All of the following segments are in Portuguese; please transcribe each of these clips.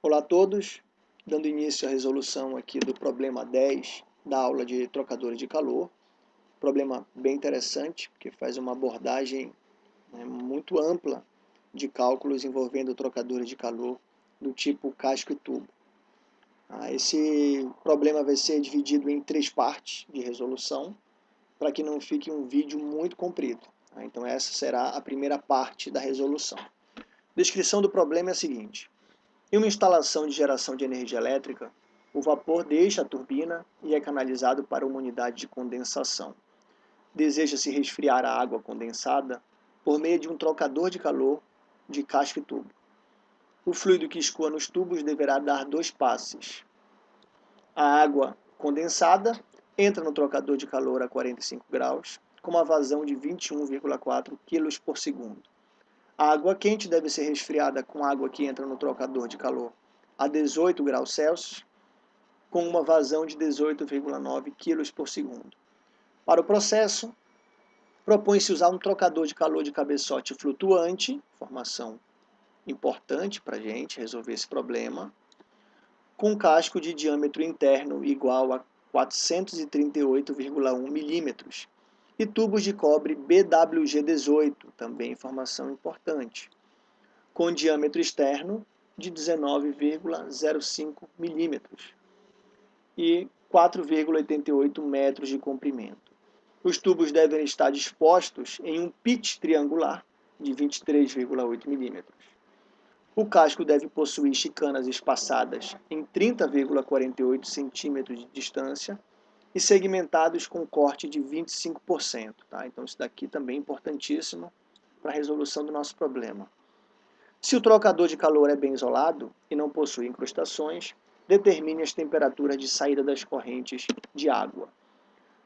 Olá a todos, dando início à resolução aqui do problema 10 da aula de trocadores de calor. Problema bem interessante, que faz uma abordagem né, muito ampla de cálculos envolvendo trocadores de calor do tipo casco e tubo. Ah, esse problema vai ser dividido em três partes de resolução, para que não fique um vídeo muito comprido. Ah, então essa será a primeira parte da resolução. Descrição do problema é a seguinte. Em uma instalação de geração de energia elétrica, o vapor deixa a turbina e é canalizado para uma unidade de condensação. Deseja-se resfriar a água condensada por meio de um trocador de calor de casco e tubo. O fluido que escoa nos tubos deverá dar dois passes. A água condensada entra no trocador de calor a 45 graus, com uma vazão de 21,4 kg por segundo. A água quente deve ser resfriada com água que entra no trocador de calor a 18 graus Celsius, com uma vazão de 18,9 kg por segundo. Para o processo, propõe-se usar um trocador de calor de cabeçote flutuante, formação importante para a gente resolver esse problema, com casco de diâmetro interno igual a 438,1 milímetros e tubos de cobre BWG18, também informação importante, com diâmetro externo de 19,05 milímetros e 4,88 metros de comprimento. Os tubos devem estar dispostos em um pitch triangular de 23,8 milímetros. O casco deve possuir chicanas espaçadas em 30,48 centímetros de distância e segmentados com corte de 25%. Tá? Então isso daqui também é importantíssimo para a resolução do nosso problema. Se o trocador de calor é bem isolado e não possui incrustações, determine as temperaturas de saída das correntes de água.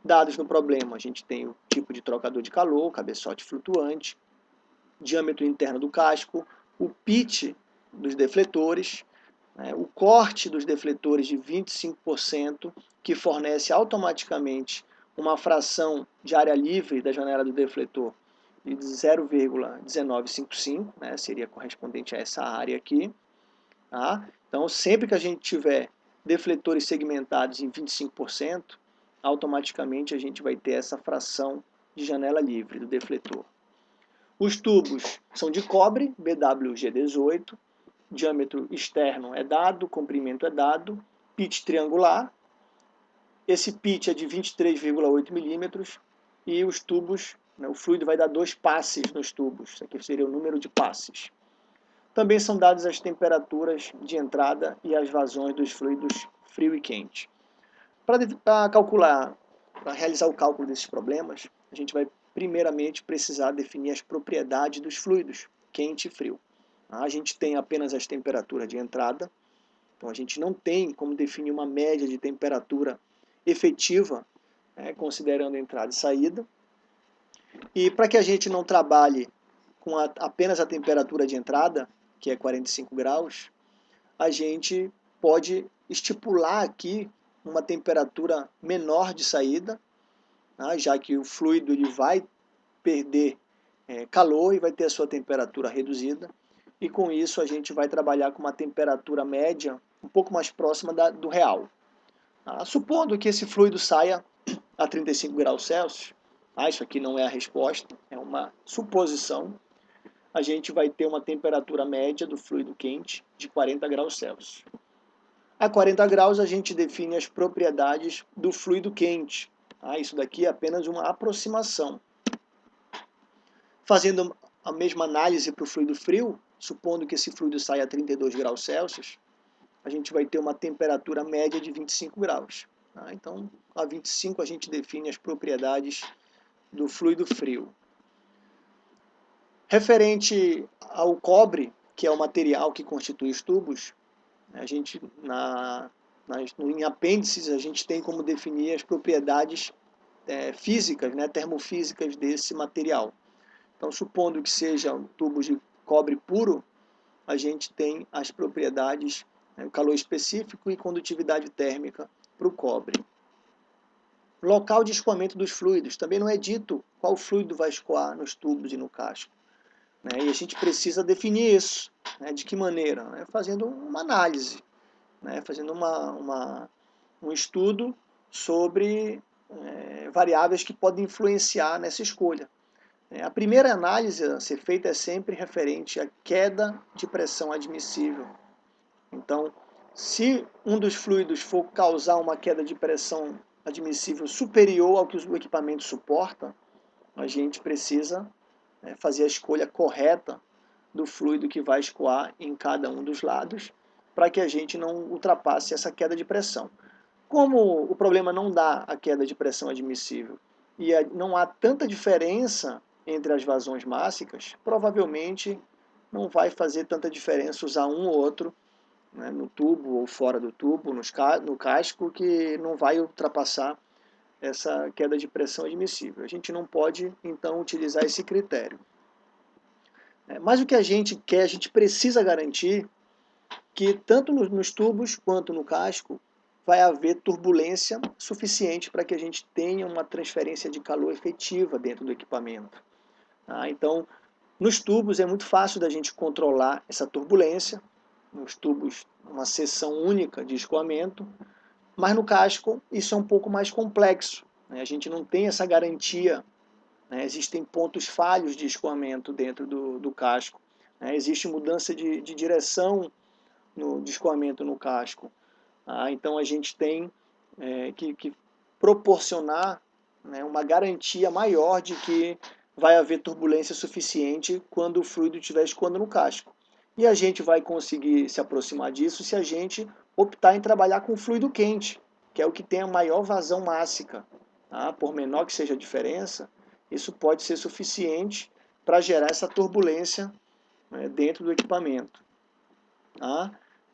Dados no problema, a gente tem o tipo de trocador de calor, cabeçote flutuante, diâmetro interno do casco, o pitch dos defletores, né, o corte dos defletores de 25%, que fornece automaticamente uma fração de área livre da janela do defletor de 0,1955, né, seria correspondente a essa área aqui. Tá? Então, sempre que a gente tiver defletores segmentados em 25%, automaticamente a gente vai ter essa fração de janela livre do defletor. Os tubos são de cobre, BWG18, diâmetro externo é dado, comprimento é dado, pitch triangular, esse pitch é de 23,8 milímetros e os tubos, né, o fluido vai dar dois passes nos tubos, isso aqui seria o número de passes. Também são dadas as temperaturas de entrada e as vazões dos fluidos frio e quente. Para calcular, para realizar o cálculo desses problemas, a gente vai primeiramente precisar definir as propriedades dos fluidos, quente e frio. A gente tem apenas as temperaturas de entrada, então a gente não tem como definir uma média de temperatura efetiva, né, considerando entrada e saída. E para que a gente não trabalhe com a, apenas a temperatura de entrada, que é 45 graus, a gente pode estipular aqui uma temperatura menor de saída, né, já que o fluido ele vai perder é, calor e vai ter a sua temperatura reduzida e com isso a gente vai trabalhar com uma temperatura média um pouco mais próxima da, do real. Ah, supondo que esse fluido saia a 35 graus Celsius, ah, isso aqui não é a resposta, é uma suposição, a gente vai ter uma temperatura média do fluido quente de 40 graus Celsius. A 40 graus a gente define as propriedades do fluido quente. Ah, isso daqui é apenas uma aproximação. Fazendo a mesma análise para o fluido frio, supondo que esse fluido saia a 32 graus Celsius, a gente vai ter uma temperatura média de 25 graus. Tá? Então, a 25 a gente define as propriedades do fluido frio. Referente ao cobre, que é o material que constitui os tubos, a gente, na, nas, em apêndices, a gente tem como definir as propriedades é, físicas, né, termofísicas desse material. Então, supondo que sejam tubos de cobre puro, a gente tem as propriedades, né, calor específico e condutividade térmica para o cobre. Local de escoamento dos fluidos. Também não é dito qual fluido vai escoar nos tubos e no casco. Né? E a gente precisa definir isso. Né? De que maneira? Né? Fazendo uma análise, né? fazendo uma, uma, um estudo sobre é, variáveis que podem influenciar nessa escolha. É, a primeira análise a ser feita é sempre referente à queda de pressão admissível. Então, se um dos fluidos for causar uma queda de pressão admissível superior ao que o equipamento suporta, a gente precisa né, fazer a escolha correta do fluido que vai escoar em cada um dos lados para que a gente não ultrapasse essa queda de pressão. Como o problema não dá a queda de pressão admissível e não há tanta diferença entre as vazões mássicas, provavelmente não vai fazer tanta diferença usar um ou outro né, no tubo ou fora do tubo, no casco, que não vai ultrapassar essa queda de pressão admissível. A gente não pode, então, utilizar esse critério. É, mas o que a gente quer, a gente precisa garantir que tanto nos tubos quanto no casco vai haver turbulência suficiente para que a gente tenha uma transferência de calor efetiva dentro do equipamento. Tá? Então, nos tubos é muito fácil da gente controlar essa turbulência, nos tubos uma seção única de escoamento, mas no casco isso é um pouco mais complexo. Né? A gente não tem essa garantia. Né? Existem pontos falhos de escoamento dentro do, do casco. Né? Existe mudança de, de direção no, de escoamento no casco. Ah, então a gente tem é, que, que, proporcionar né, uma garantia maior de que vai haver turbulência suficiente quando o fluido estiver escoando no casco. E a gente vai conseguir se aproximar disso se a gente optar em trabalhar com fluido quente, que é o que tem a maior vazão mássica. Tá? Por menor que seja a diferença, isso pode ser suficiente para gerar essa turbulência né, dentro do equipamento. Tá?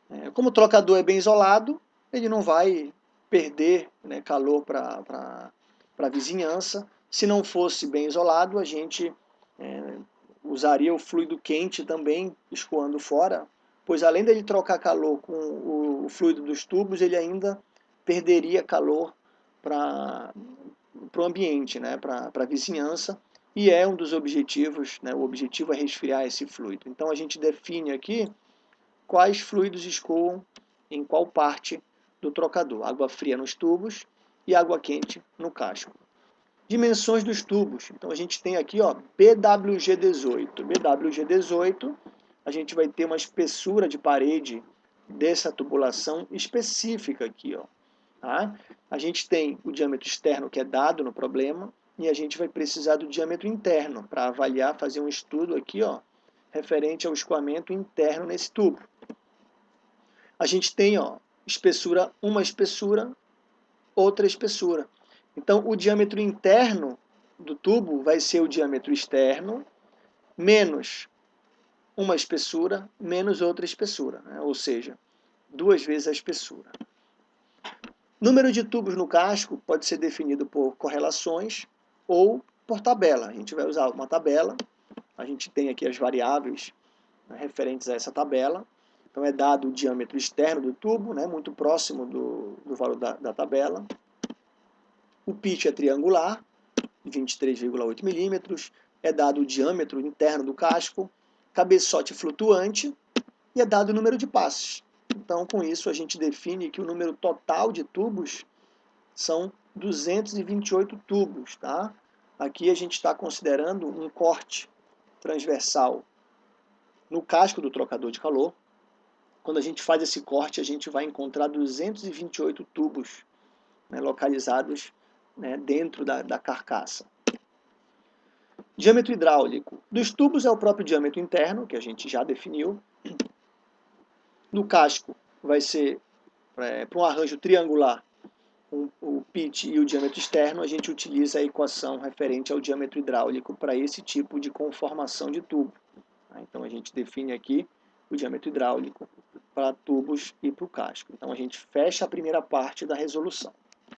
É, como o trocador é bem isolado, ele não vai perder né, calor para a vizinhança. Se não fosse bem isolado, a gente é, usaria o fluido quente também escoando fora, pois além dele trocar calor com o, fluido dos tubos, ele ainda perderia calor para o ambiente, né, para a vizinhança, e é um dos objetivos, né, o objetivo é resfriar esse fluido. Então a gente define aqui quais fluidos escoam em qual parte do trocador, água fria nos tubos e água quente no casco. Dimensões dos tubos. Então a gente tem aqui ó, BWG18. BWG18, a gente vai ter uma espessura de parede dessa tubulação específica aqui. Ó, tá? A gente tem o diâmetro externo que é dado no problema e a gente vai precisar do diâmetro interno para avaliar, fazer um estudo aqui ó, referente ao escoamento interno nesse tubo. A gente tem ó, espessura, uma espessura, outra espessura. Então, o diâmetro interno do tubo vai ser o diâmetro externo menos uma espessura menos outra espessura, né? ou seja, duas vezes a espessura. Número de tubos no casco pode ser definido por correlações ou por tabela. A gente vai usar uma tabela, a gente tem aqui as variáveis né, referentes a essa tabela. Então é dado o diâmetro externo do tubo, né, muito próximo do, do valor da, da tabela. O pitch é triangular, 23,8 milímetros. É dado o diâmetro interno do casco, cabeçote flutuante e é dado o número de passes. Então, com isso, a gente define que o número total de tubos são 228 tubos. Tá? Aqui a gente está considerando um corte transversal no casco do trocador de calor. Quando a gente faz esse corte, a gente vai encontrar 228 tubos né, localizados né, dentro da, da carcaça. Diâmetro hidráulico. Dos tubos é o próprio diâmetro interno, que a gente já definiu. No casco vai ser, é, para um arranjo triangular, um, o pitch e o diâmetro externo, a gente utiliza a equação referente ao diâmetro hidráulico para esse tipo de conformação de tubo. Tá? Então a gente define aqui o diâmetro hidráulico para tubos e para o casco. Então a gente fecha a primeira parte da resolução.